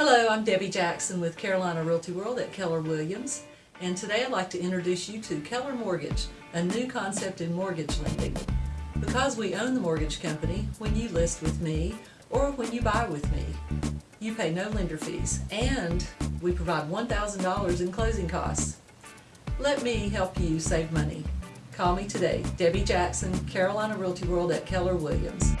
Hello, I'm Debbie Jackson with Carolina Realty World at Keller Williams, and today I'd like to introduce you to Keller Mortgage, a new concept in mortgage lending. Because we own the mortgage company, when you list with me or when you buy with me, you pay no lender fees, and we provide $1,000 in closing costs. Let me help you save money. Call me today, Debbie Jackson, Carolina Realty World at Keller Williams.